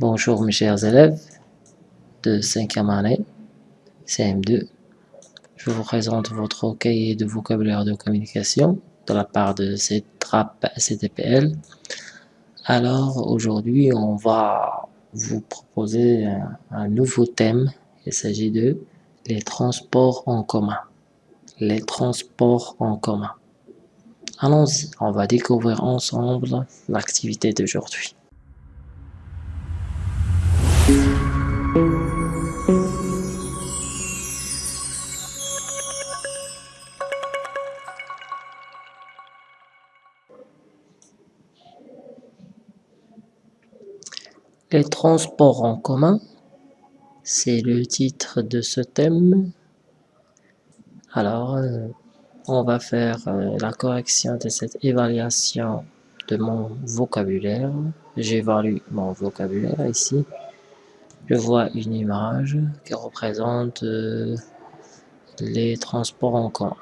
Bonjour mes chers élèves de 5e année, CM2. Je vous présente votre cahier de vocabulaire de communication de la part de cette trappe CTPL. Alors aujourd'hui, on va vous proposer un nouveau thème. Il s'agit de les transports en commun. Les transports en commun. Allons-y, on va découvrir ensemble l'activité d'aujourd'hui. Les transports en commun, c'est le titre de ce thème. Alors, euh, on va faire euh, la correction de cette évaluation de mon vocabulaire. J'évalue mon vocabulaire ici. Je vois une image qui représente euh, les transports en commun.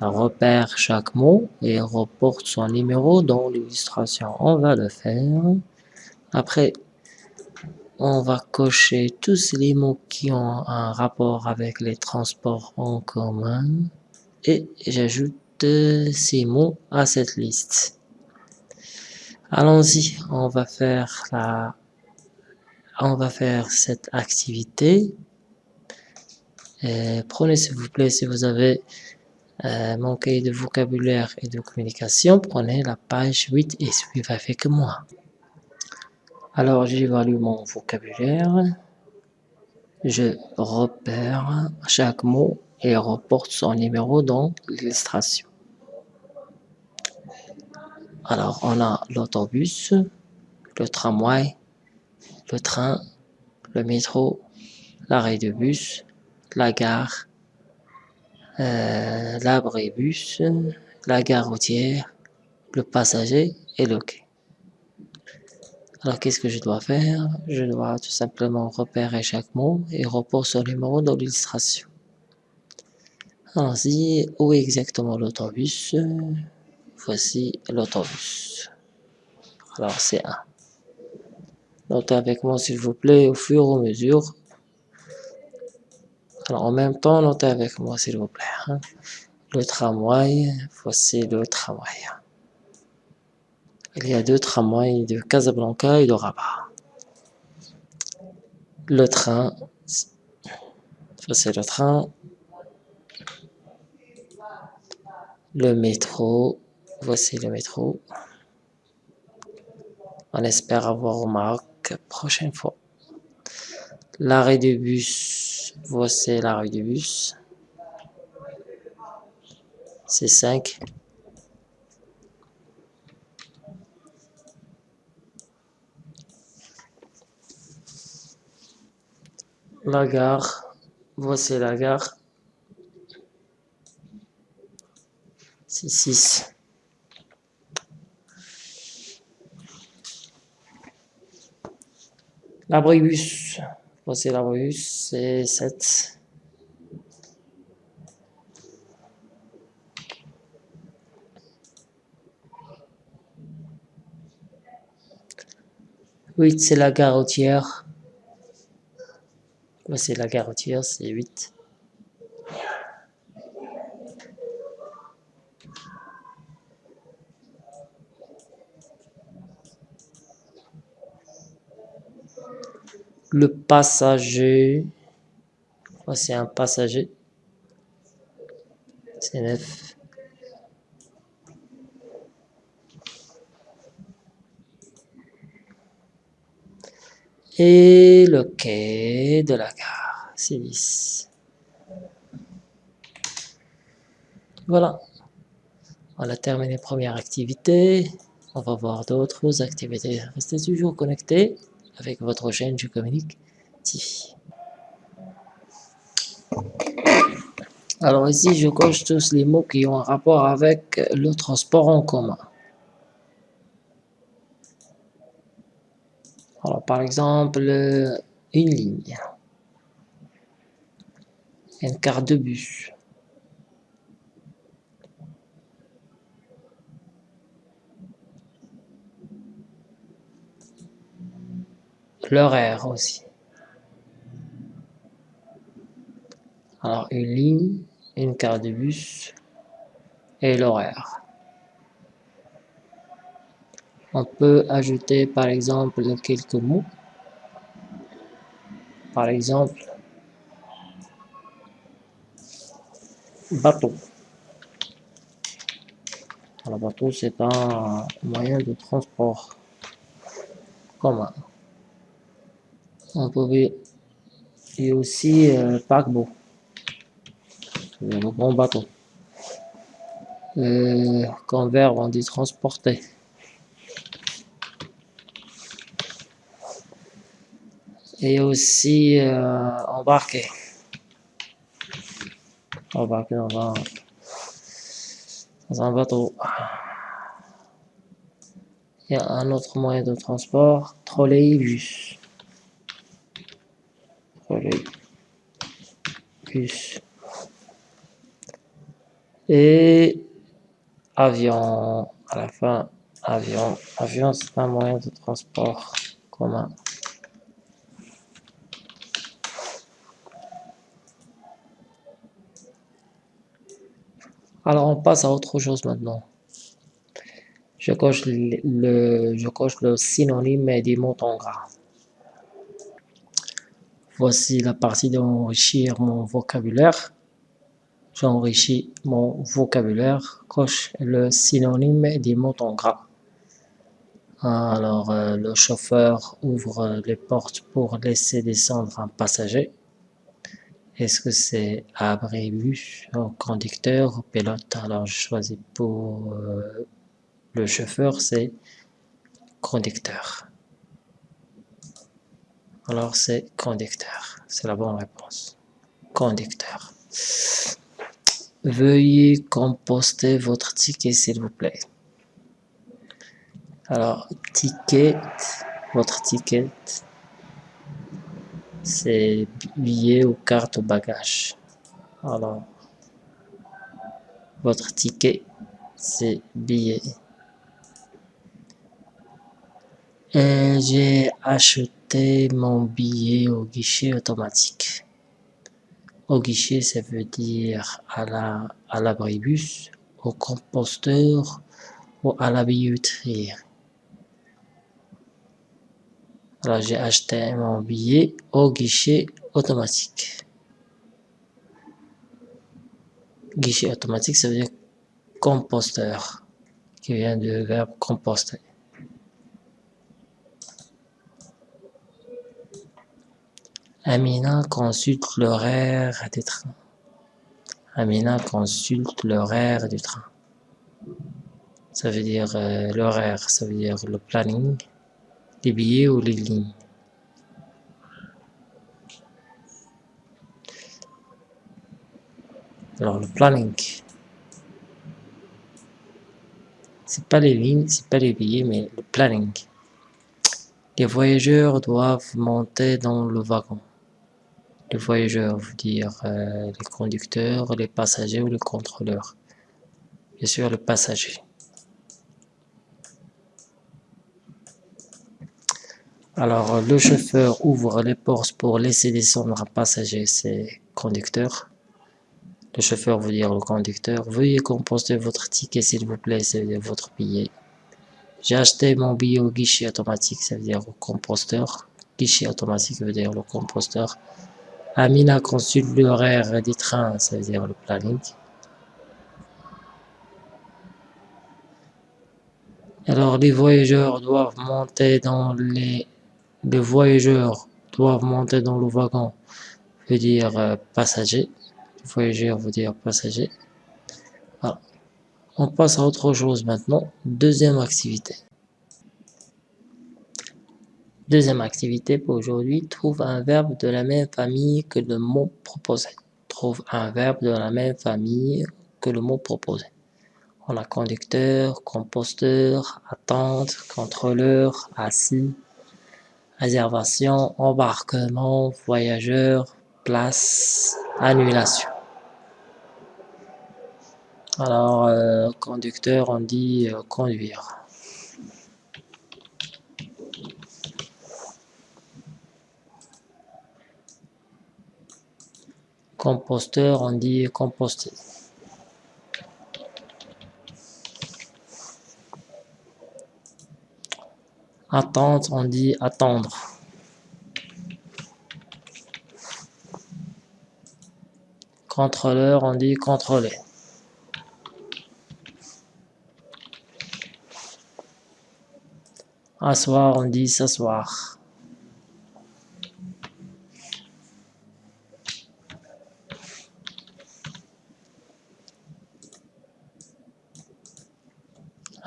Repère chaque mot et reporte son numéro dans l'illustration. On va le faire. Après, on va cocher tous les mots qui ont un rapport avec les transports en commun et j'ajoute ces mots à cette liste. Allons-y, on va faire la on va faire cette activité. Prenez s'il vous plaît, si vous avez euh, cahier de vocabulaire et de communication, prenez la page 8 et suivez avec moi. Alors j'évalue mon vocabulaire, je repère chaque mot et reporte son numéro dans l'illustration. Alors on a l'autobus, le tramway, le train, le métro, l'arrêt de bus, la gare, euh, l'abribus, la gare routière, le passager et le quai. Alors qu'est-ce que je dois faire? Je dois tout simplement repérer chaque mot et reposer son numéro dans l'illustration. Allons-y, où est exactement l'autobus? Voici l'autobus. Alors c'est 1. Notez avec moi s'il vous plaît au fur et à mesure. Alors en même temps, notez avec moi s'il vous plaît. Hein. Le tramway, voici le tramway. Il y a deux tramways de Casablanca et de Rabat. Le train, voici le train. Le métro, voici le métro. On espère avoir remarqué prochaine fois. L'arrêt de bus, voici l'arrêt de bus. C'est 5. La gare, voici la gare. C'est 6. L'abribus, voici l'abribus, c'est 7. Huit, c'est la gare routière. Voici la gare routière, c'est 8. Le passager, voici un passager, c'est 9. Et le quai de la gare, c'est 10. Voilà, on a terminé première activité. On va voir d'autres activités. Restez toujours connectés avec votre chaîne Je Communique. Alors ici, je coche tous les mots qui ont un rapport avec le transport en commun. Alors par exemple, une ligne, une carte de bus, l'horaire aussi. Alors, une ligne, une carte de bus et l'horaire. On peut ajouter par exemple quelques mots. Par exemple, bateau. Le bateau, c'est un moyen de transport commun. On peut et aussi euh, paquebot, le grand bateau. Euh, on dit transporter. Et aussi euh, embarquer. Embarquer dans un dans un bateau. Il y a un autre moyen de transport, trolleybus. Et avion, à la fin, avion. Avion, c'est un moyen de transport commun. Alors on passe à autre chose maintenant. Je coche le, je coche le synonyme des mots en gras. Voici la partie d'enrichir mon vocabulaire. J'enrichis mon vocabulaire, coche le synonyme des mots en gras. Alors, euh, le chauffeur ouvre les portes pour laisser descendre un passager. Est-ce que c'est abribus, conducteur ou pilote? Alors je choisis pour euh, le chauffeur, c'est conducteur. Alors c'est conducteur, c'est la bonne réponse. Conducteur. Veuillez composter votre ticket s'il vous plaît. Alors, ticket, votre ticket, c'est billet ou carte au bagage. Alors, votre ticket, c'est billet. J'ai acheté mon billet au guichet automatique. Au guichet, ça veut dire à la à l'abribus, au composteur ou à la billetterie. Alors j'ai acheté mon billet au guichet automatique. Guichet automatique, ça veut dire composteur, qui vient du verbe composter. Amina consulte l'horaire des trains. Amina consulte l'horaire du train. Ça veut dire euh, l'horaire, ça veut dire le planning les billets ou les lignes. Alors le planning, c'est pas les lignes, c'est pas les billets, mais le planning. Les voyageurs doivent monter dans le wagon. Les voyageurs veut dire euh, les conducteurs, les passagers ou les contrôleurs. Bien sûr, les passagers. Alors, le chauffeur ouvre les portes pour laisser descendre un passager, c'est conducteur. Le chauffeur veut dire le conducteur. Veuillez composter votre ticket, s'il vous plaît, c'est votre billet. J'ai acheté mon billet au guichet automatique, ça veut dire au composteur. Guichet automatique veut dire le composteur. Amina consulte l'horaire des trains, ça veut dire le planning. Alors, les voyageurs doivent monter dans les les voyageurs doivent monter dans le wagon veut dire euh, passager. Voyageur veut dire passager. On passe à autre chose maintenant. Deuxième activité. Deuxième activité pour aujourd'hui. Trouve un verbe de la même famille que le mot proposé. Trouve un verbe de la même famille que le mot proposé. On a conducteur, composteur, attente, contrôleur, assis, réservation, embarquement, voyageur, place, annulation. Alors, euh, conducteur, on dit euh, conduire. Composteur, on dit composter. Attendre, on dit attendre. Contrôleur, on dit contrôler. Asseoir, on dit s'asseoir.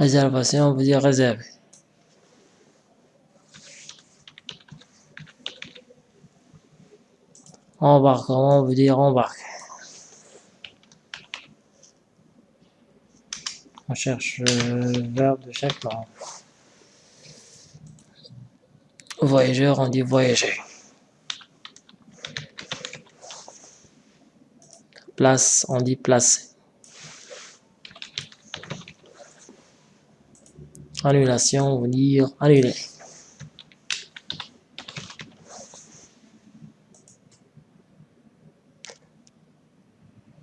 Réservation, on veut dire réserver. Embarquement veut dire embarquer. On cherche le verbe de chaque langue. Voyageur, on dit voyager. Place, on dit placer. Annulation veut dire annuler.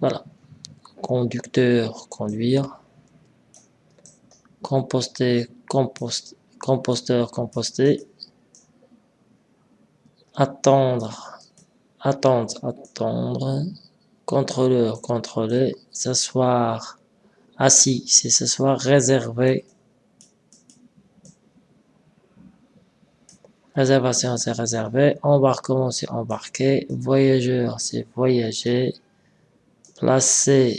Voilà. Conducteur, conduire. Composter, compost, composteur, composter. Attendre, attendre, attendre. Contrôleur, contrôler. S'asseoir, assis, c'est s'asseoir, réservé. Réservation, c'est réservé. Embarquement, c'est embarquer. Voyageur, c'est voyager. Placer,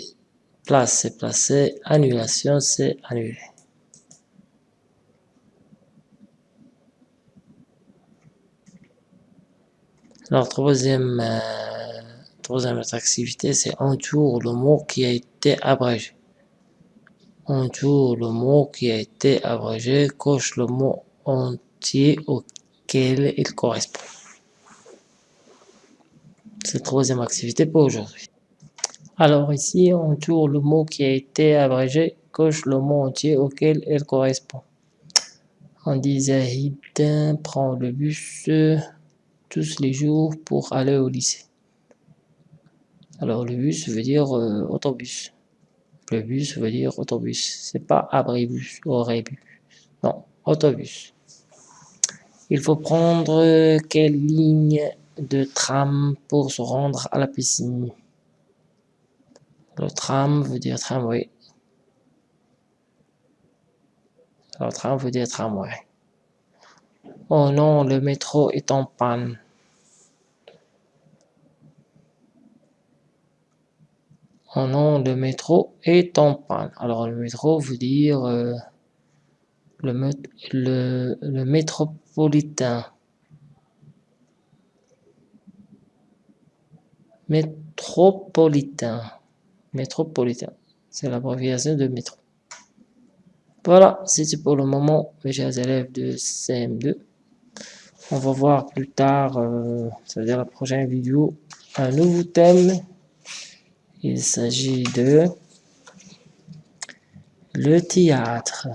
place, c'est placer. Annulation, c'est annuler. Alors, troisième, euh, troisième activité, c'est entoure le mot qui a été abrégé. Entoure le mot qui a été abrégé, coche le mot entier il correspond. C'est troisième activité pour aujourd'hui. Alors ici, on tourne le mot qui a été abrégé, coche le mot entier auquel il correspond. On dit Zahid prend le bus tous les jours pour aller au lycée. Alors le bus veut dire euh, autobus. Le bus veut dire autobus. C'est pas abribus rébus. Non, autobus. Il faut prendre quelle ligne de tram pour se rendre à la piscine? Le tram veut dire tramway. Le tram veut dire tramway. Oh non, le métro est en panne. Oh non, le métro est en panne. Alors le métro veut dire euh, le, le métropolitain. Métropolitain. Métropolitain. C'est l'abréviation de métro. Voilà, c'est pour le moment, mes chers élèves de CM2. On va voir plus tard, euh, c'est-à-dire la prochaine vidéo, un nouveau thème. Il s'agit de le théâtre.